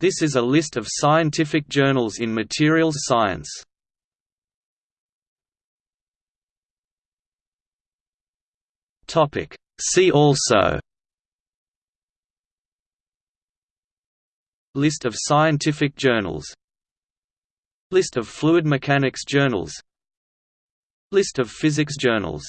This is a list of scientific journals in materials science. See also List of scientific journals List of fluid mechanics journals List of physics journals